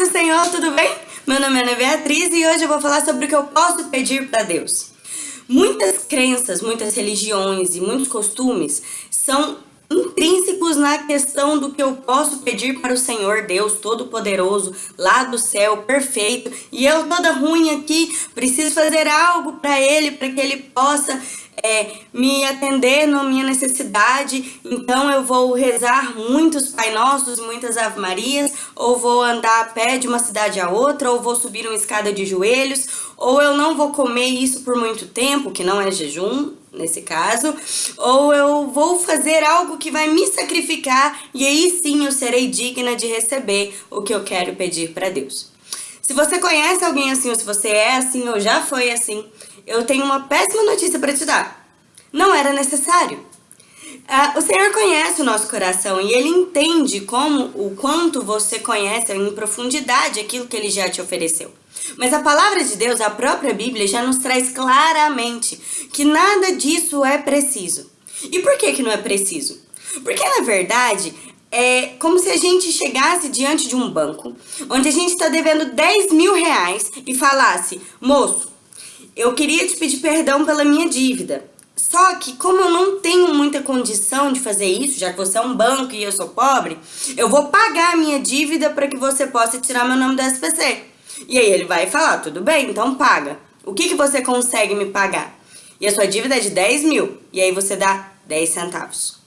do Senhor, tudo bem? Meu nome é Ana Beatriz e hoje eu vou falar sobre o que eu posso pedir para Deus. Muitas crenças, muitas religiões e muitos costumes são intrínsecos na questão do que eu posso pedir para o Senhor Deus Todo-Poderoso, lá do céu, perfeito, e eu toda ruim aqui, preciso fazer algo para Ele, para que Ele possa é, me atender na minha necessidade, então eu vou rezar muitos Pai Nossos, muitas Ave Marias, ou vou andar a pé de uma cidade a outra, ou vou subir uma escada de joelhos, ou eu não vou comer isso por muito tempo, que não é jejum, nesse caso, ou eu vou fazer algo que vai me sacrificar e aí sim eu serei digna de receber o que eu quero pedir para Deus. Se você conhece alguém assim, ou se você é assim, ou já foi assim, eu tenho uma péssima notícia para te dar. Não era necessário. Uh, o Senhor conhece o nosso coração e Ele entende como, o quanto você conhece em profundidade aquilo que Ele já te ofereceu. Mas a palavra de Deus, a própria Bíblia, já nos traz claramente que nada disso é preciso. E por que que não é preciso? Porque, na verdade, é como se a gente chegasse diante de um banco, onde a gente está devendo 10 mil reais e falasse, moço, eu queria te pedir perdão pela minha dívida. Só que como eu não tenho muita condição de fazer isso, já que você é um banco e eu sou pobre, eu vou pagar a minha dívida para que você possa tirar meu nome do SPC. E aí ele vai falar, tudo bem, então paga. O que, que você consegue me pagar? E a sua dívida é de 10 mil, e aí você dá 10 centavos.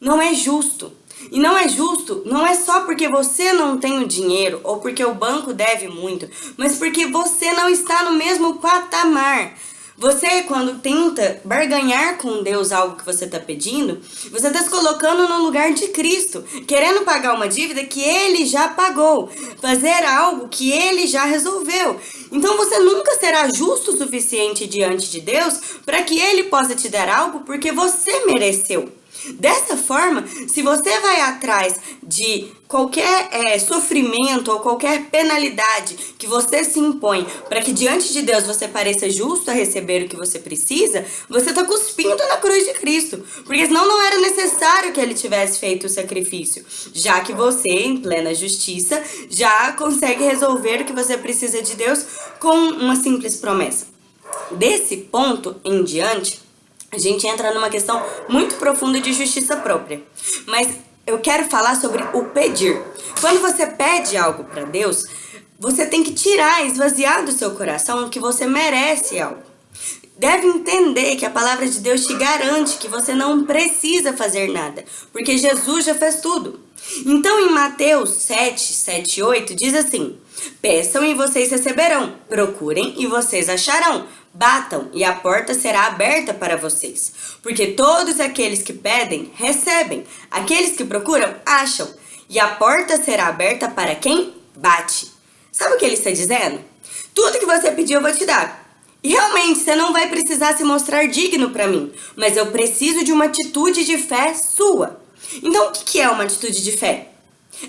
Não é justo. E não é justo, não é só porque você não tem o dinheiro ou porque o banco deve muito, mas porque você não está no mesmo patamar. Você, quando tenta barganhar com Deus algo que você está pedindo, você está se colocando no lugar de Cristo, querendo pagar uma dívida que Ele já pagou, fazer algo que Ele já resolveu. Então você nunca será justo o suficiente diante de Deus para que Ele possa te dar algo porque você mereceu. Dessa forma, se você vai atrás de qualquer é, sofrimento ou qualquer penalidade que você se impõe para que diante de Deus você pareça justo a receber o que você precisa, você está cuspindo na cruz de Cristo. Porque senão não era necessário que ele tivesse feito o sacrifício, já que você, em plena justiça, já consegue resolver o que você precisa de Deus com uma simples promessa. Desse ponto em diante, a gente entra numa questão muito profunda de justiça própria. Mas eu quero falar sobre o pedir. Quando você pede algo para Deus, você tem que tirar, esvaziar do seu coração que você merece algo. Deve entender que a palavra de Deus te garante que você não precisa fazer nada, porque Jesus já fez tudo. Então em Mateus 7, 7 8 diz assim, Peçam e vocês receberão, procurem e vocês acharão, Batam e a porta será aberta para vocês, porque todos aqueles que pedem, recebem, aqueles que procuram, acham, e a porta será aberta para quem bate. Sabe o que ele está dizendo? Tudo que você pediu eu vou te dar. E realmente você não vai precisar se mostrar digno para mim, mas eu preciso de uma atitude de fé sua. Então o que é uma atitude de fé?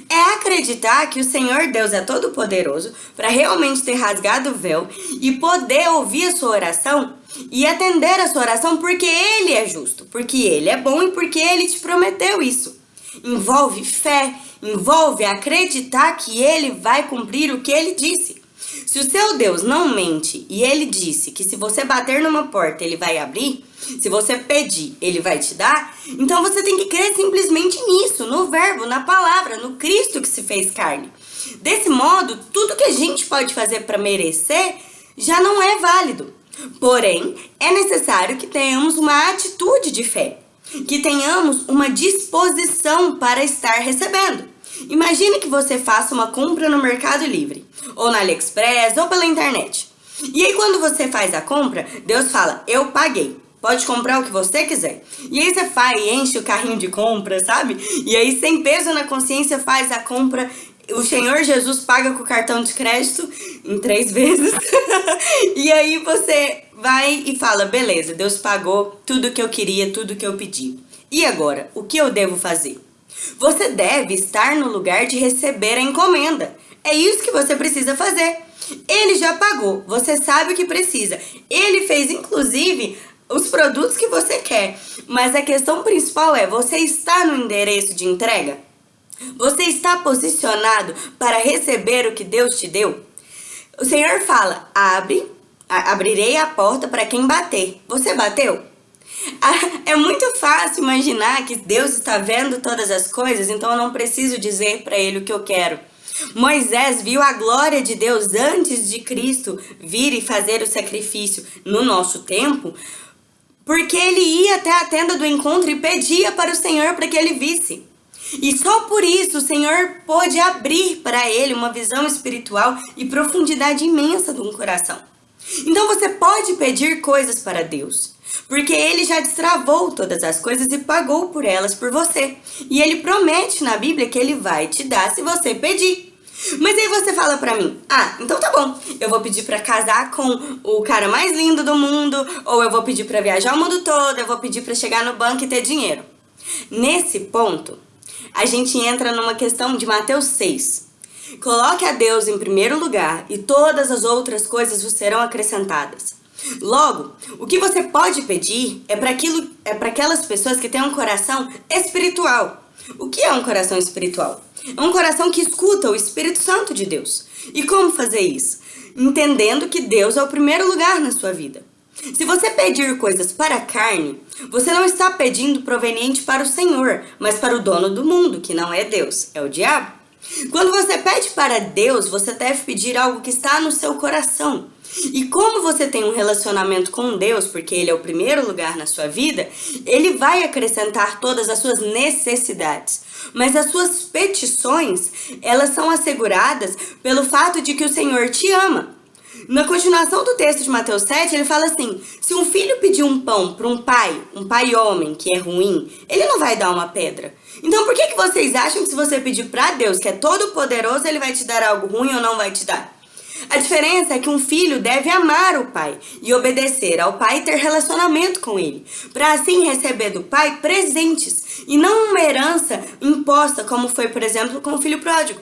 É acreditar que o Senhor Deus é todo poderoso para realmente ter rasgado o véu e poder ouvir a sua oração e atender a sua oração porque Ele é justo, porque Ele é bom e porque Ele te prometeu isso. Envolve fé, envolve acreditar que Ele vai cumprir o que Ele disse. Se o seu Deus não mente e ele disse que se você bater numa porta ele vai abrir, se você pedir ele vai te dar, então você tem que crer simplesmente nisso, no verbo, na palavra, no Cristo que se fez carne. Desse modo, tudo que a gente pode fazer para merecer já não é válido. Porém, é necessário que tenhamos uma atitude de fé, que tenhamos uma disposição para estar recebendo. Imagine que você faça uma compra no Mercado Livre, ou na AliExpress, ou pela internet. E aí quando você faz a compra, Deus fala, eu paguei. Pode comprar o que você quiser. E aí você faz enche o carrinho de compra, sabe? E aí sem peso na consciência faz a compra o Senhor Jesus paga com o cartão de crédito em três vezes. e aí você vai e fala, beleza, Deus pagou tudo que eu queria, tudo que eu pedi. E agora, o que eu devo fazer? Você deve estar no lugar de receber a encomenda. É isso que você precisa fazer. Ele já pagou, você sabe o que precisa. Ele fez, inclusive, os produtos que você quer. Mas a questão principal é, você está no endereço de entrega? Você está posicionado para receber o que Deus te deu? O Senhor fala: abre, abrirei a porta para quem bater. Você bateu? É muito fácil imaginar que Deus está vendo todas as coisas, então eu não preciso dizer para ele o que eu quero. Moisés viu a glória de Deus antes de Cristo vir e fazer o sacrifício no nosso tempo, porque ele ia até a tenda do encontro e pedia para o Senhor para que ele visse. E só por isso o Senhor pôde abrir para ele uma visão espiritual e profundidade imensa de um coração. Então você pode pedir coisas para Deus, porque ele já destravou todas as coisas e pagou por elas por você. E ele promete na Bíblia que ele vai te dar se você pedir. Mas aí você fala pra mim, ah, então tá bom, eu vou pedir pra casar com o cara mais lindo do mundo, ou eu vou pedir pra viajar o mundo todo, eu vou pedir pra chegar no banco e ter dinheiro. Nesse ponto, a gente entra numa questão de Mateus 6. Coloque a Deus em primeiro lugar e todas as outras coisas vos serão acrescentadas. Logo, o que você pode pedir é para é aquelas pessoas que têm um coração espiritual. O que é um coração espiritual? É um coração que escuta o Espírito Santo de Deus. E como fazer isso? Entendendo que Deus é o primeiro lugar na sua vida. Se você pedir coisas para a carne, você não está pedindo proveniente para o Senhor, mas para o dono do mundo, que não é Deus, é o diabo. Quando você pede para Deus, você deve pedir algo que está no seu coração. E como você tem um relacionamento com Deus, porque Ele é o primeiro lugar na sua vida, Ele vai acrescentar todas as suas necessidades. Mas as suas petições, elas são asseguradas pelo fato de que o Senhor te ama. Na continuação do texto de Mateus 7, ele fala assim: se um filho pedir um pão para um pai, um pai homem que é ruim, ele não vai dar uma pedra. Então por que, que vocês acham que se você pedir para Deus, que é todo poderoso, ele vai te dar algo ruim ou não vai te dar? A diferença é que um filho deve amar o pai e obedecer ao pai e ter relacionamento com ele, para assim receber do pai presentes e não uma herança imposta, como foi, por exemplo, com o filho pródigo.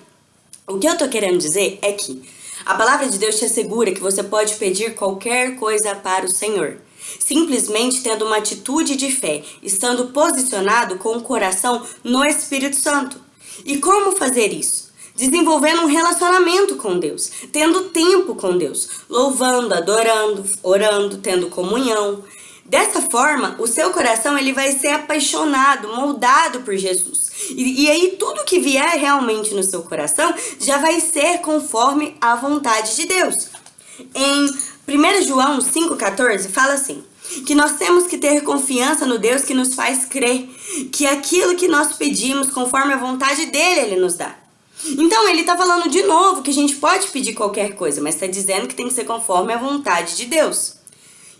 O que eu tô querendo dizer é que a palavra de Deus te assegura que você pode pedir qualquer coisa para o Senhor. Simplesmente tendo uma atitude de fé, estando posicionado com o coração no Espírito Santo. E como fazer isso? Desenvolvendo um relacionamento com Deus, tendo tempo com Deus, louvando, adorando, orando, tendo comunhão. Dessa forma, o seu coração ele vai ser apaixonado, moldado por Jesus. E, e aí tudo que vier realmente no seu coração já vai ser conforme a vontade de Deus. Em 1 João 5,14 fala assim, que nós temos que ter confiança no Deus que nos faz crer, que aquilo que nós pedimos conforme a vontade dele, ele nos dá. Então ele está falando de novo que a gente pode pedir qualquer coisa, mas está dizendo que tem que ser conforme a vontade de Deus.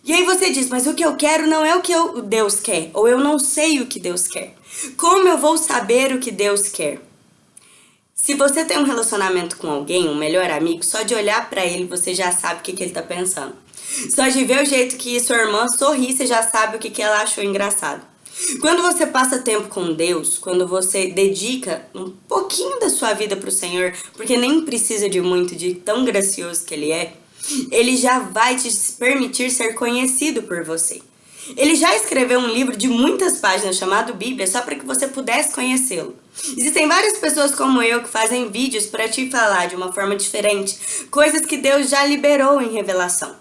E aí você diz, mas o que eu quero não é o que eu, Deus quer, ou eu não sei o que Deus quer. Como eu vou saber o que Deus quer? Se você tem um relacionamento com alguém, um melhor amigo, só de olhar para ele você já sabe o que, que ele está pensando. Só de ver o jeito que sua irmã sorri, você já sabe o que, que ela achou engraçado. Quando você passa tempo com Deus, quando você dedica um pouquinho da sua vida para o Senhor, porque nem precisa de muito, de tão gracioso que Ele é, Ele já vai te permitir ser conhecido por você. Ele já escreveu um livro de muitas páginas chamado Bíblia só para que você pudesse conhecê-lo. Existem várias pessoas como eu que fazem vídeos para te falar de uma forma diferente, coisas que Deus já liberou em revelação.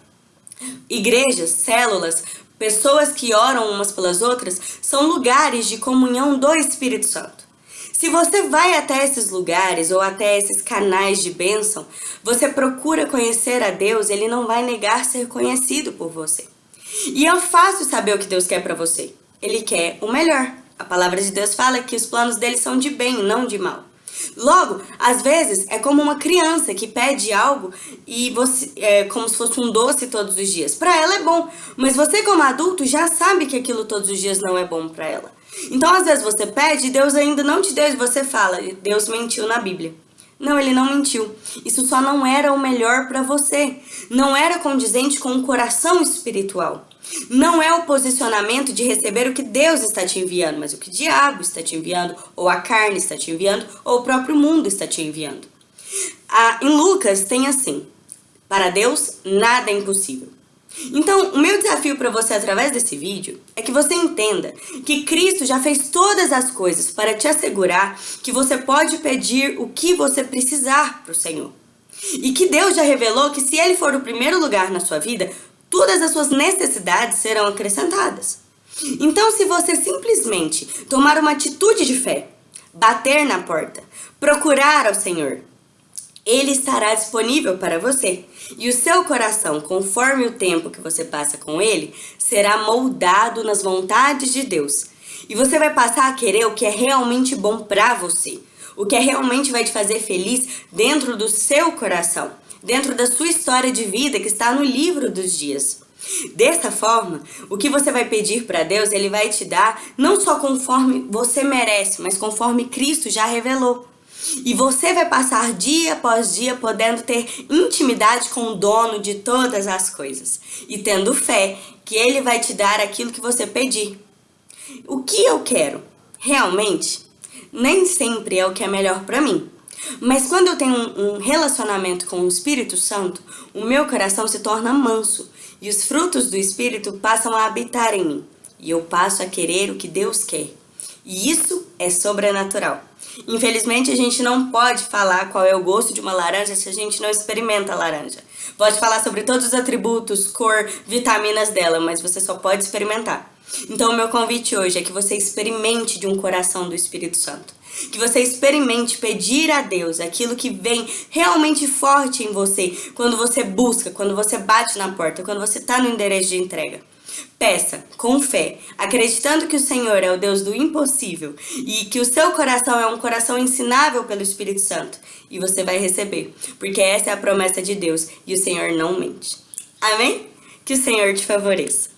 Igrejas, células, Pessoas que oram umas pelas outras são lugares de comunhão do Espírito Santo. Se você vai até esses lugares ou até esses canais de bênção, você procura conhecer a Deus, ele não vai negar ser conhecido por você. E é fácil saber o que Deus quer para você. Ele quer o melhor. A palavra de Deus fala que os planos dele são de bem, não de mal. Logo, às vezes é como uma criança que pede algo e você é como se fosse um doce todos os dias. Para ela é bom, mas você como adulto já sabe que aquilo todos os dias não é bom para ela. Então, às vezes você pede e Deus ainda não te deu e você fala: "Deus mentiu na Bíblia". Não, ele não mentiu. Isso só não era o melhor para você. Não era condizente com o coração espiritual. Não é o posicionamento de receber o que Deus está te enviando, mas o que o diabo está te enviando, ou a carne está te enviando, ou o próprio mundo está te enviando. Ah, em Lucas tem assim: Para Deus nada é impossível. Então, o meu desafio para você através desse vídeo é que você entenda que Cristo já fez todas as coisas para te assegurar que você pode pedir o que você precisar para o Senhor. E que Deus já revelou que se Ele for o primeiro lugar na sua vida, todas as suas necessidades serão acrescentadas. Então, se você simplesmente tomar uma atitude de fé, bater na porta, procurar ao Senhor, ele estará disponível para você. E o seu coração, conforme o tempo que você passa com ele, será moldado nas vontades de Deus. E você vai passar a querer o que é realmente bom para você. O que é realmente vai te fazer feliz dentro do seu coração. Dentro da sua história de vida que está no livro dos dias. Dessa forma, o que você vai pedir para Deus, Ele vai te dar não só conforme você merece, mas conforme Cristo já revelou. E você vai passar dia após dia podendo ter intimidade com o dono de todas as coisas. E tendo fé que ele vai te dar aquilo que você pedir. O que eu quero, realmente, nem sempre é o que é melhor para mim. Mas quando eu tenho um relacionamento com o Espírito Santo, o meu coração se torna manso e os frutos do Espírito passam a habitar em mim. E eu passo a querer o que Deus quer. E isso é sobrenatural. Infelizmente, a gente não pode falar qual é o gosto de uma laranja se a gente não experimenta a laranja. Pode falar sobre todos os atributos, cor, vitaminas dela, mas você só pode experimentar. Então, o meu convite hoje é que você experimente de um coração do Espírito Santo. Que você experimente pedir a Deus aquilo que vem realmente forte em você quando você busca, quando você bate na porta, quando você está no endereço de entrega. Peça, com fé, acreditando que o Senhor é o Deus do impossível e que o seu coração é um coração ensinável pelo Espírito Santo. E você vai receber, porque essa é a promessa de Deus e o Senhor não mente. Amém? Que o Senhor te favoreça.